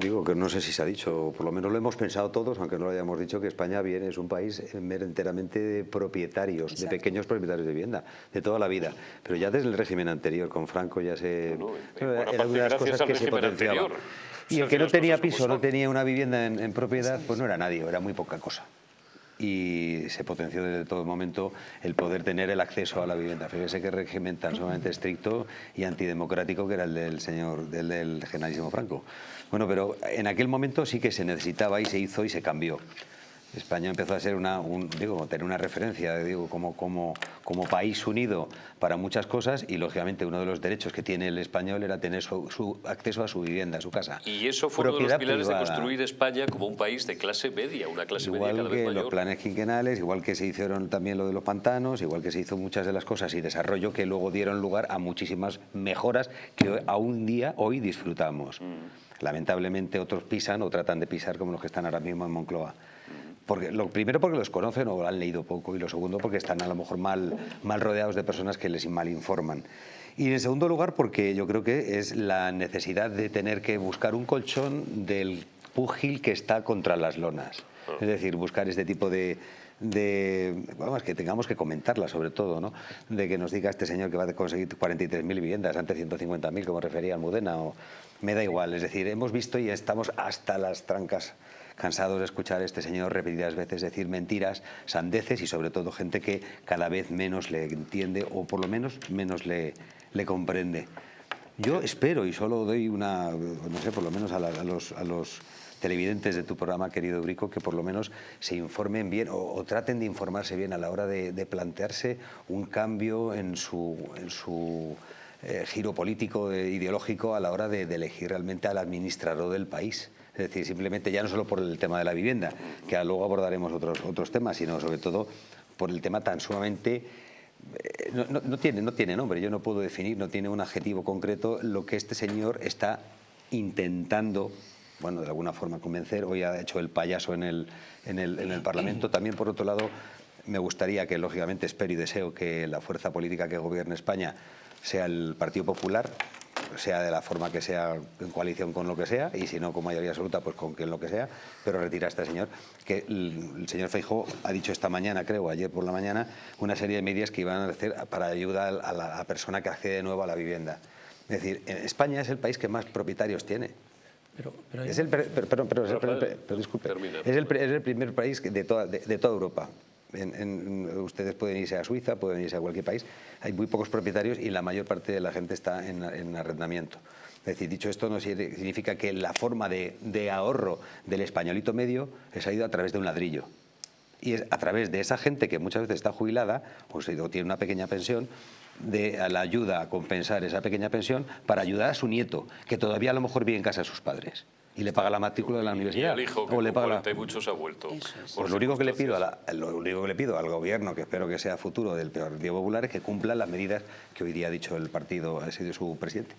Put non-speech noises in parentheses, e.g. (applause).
digo que no sé si se ha dicho, por lo menos lo hemos pensado todos, aunque no lo hayamos dicho, que España viene, es un país enteramente de propietarios, de pequeños propietarios de vivienda, de toda la vida. Pero ya desde el régimen anterior, con Franco ya se... No, no, era una de las cosas que se potenciaba. anterior. Y el que no tenía piso, no tenía una vivienda en, en propiedad, pues no era nadie, era muy poca cosa. Y se potenció desde todo momento el poder tener el acceso a la vivienda. Fíjese qué régimen tan sumamente estricto y antidemocrático que era el del señor, del, del generalísimo Franco. Bueno, pero en aquel momento sí que se necesitaba y se hizo y se cambió. España empezó a ser una, un, digo, tener una referencia digo, como, como, como país unido para muchas cosas y lógicamente uno de los derechos que tiene el español era tener su, su acceso a su vivienda, a su casa. Y eso fue uno de los pilares privada. de construir España como un país de clase media, una clase media cada vez que los mayor. planes quinquenales, igual que se hicieron también lo de los pantanos, igual que se hizo muchas de las cosas y desarrollo que luego dieron lugar a muchísimas mejoras que a un día hoy disfrutamos. Mm. Lamentablemente otros pisan o tratan de pisar como los que están ahora mismo en Moncloa. Porque, lo primero porque los conocen o han leído poco y lo segundo porque están a lo mejor mal, mal rodeados de personas que les malinforman. Y en segundo lugar porque yo creo que es la necesidad de tener que buscar un colchón del púgil que está contra las lonas. Es decir, buscar este tipo de, de vamos, que tengamos que comentarla sobre todo, ¿no? De que nos diga este señor que va a conseguir 43.000 viviendas, antes 150.000 como refería Almudena, o me da igual, es decir, hemos visto y estamos hasta las trancas cansados de escuchar a este señor repetidas veces decir mentiras, sandeces y sobre todo gente que cada vez menos le entiende o por lo menos menos le, le comprende. Yo espero y solo doy una, no sé, por lo menos a, la- a los, a los televidentes de tu programa, querido Brico, que por lo menos se informen bien o, traten de informarse bien a la hora de, plantearse un cambio en su, en su eh, giro político, eh, ideológico, a la hora de, de elegir realmente al administrador del país. Es decir, simplemente ya no solo por el tema de la vivienda, que luego abordaremos otros, otros temas, sino sobre todo por el tema tan sumamente no, no- no tiene, no tiene nombre, yo no puedo definir, no tiene un adjetivo concreto lo que este señor está intentando, bueno, de alguna forma convencer. Hoy ha hecho el payaso en el, en el, en el Parlamento. (clears throat) También, por otro lado, me gustaría que, lógicamente, espero y deseo que la fuerza política que gobierne España sea el Partido Popular, sea de la forma que sea, en coalición con lo que sea, y si no con mayoría absoluta, pues con quien lo que sea, pero retira a este señor, que el, señor Feijóo ha dicho esta mañana, creo, ayer por la mañana, una serie de medidas que iban a hacer para ayudar a la, a la persona que accede de nuevo a la vivienda. Es decir, España es el país que más propietarios tiene. Pero, pero Es el, pero, pero- pero- pero- Rafael, pero- pero disculpe, es el, pre- es el primer país de toda, de, de toda Europa. Ustedes pueden irse a Suiza, pueden irse a cualquier país. Hay muy pocos propietarios y la mayor parte de la gente está en, en arrendamiento. Es decir, dicho esto, no si- significa que la forma de, ahorro del españolito medio es ha ido a través de un ladrillo. Y es a través de esa gente que muchas veces está jubilada o, se- o tiene una pequeña pensión, de la ayuda a compensar esa pequeña pensión para ayudar a su nieto, que todavía a lo mejor vive en casa de sus padres y le paga la matrícula de la Y universidad. el hijo que o le paga la- 40 y muchos ha vuelto. Es. pues lo único que le pido a la- lo único que le pido al gobierno, que espero que sea futuro del Partido Popular, es que cumpla las medidas que hoy día ha dicho el partido, ha sido su presidente.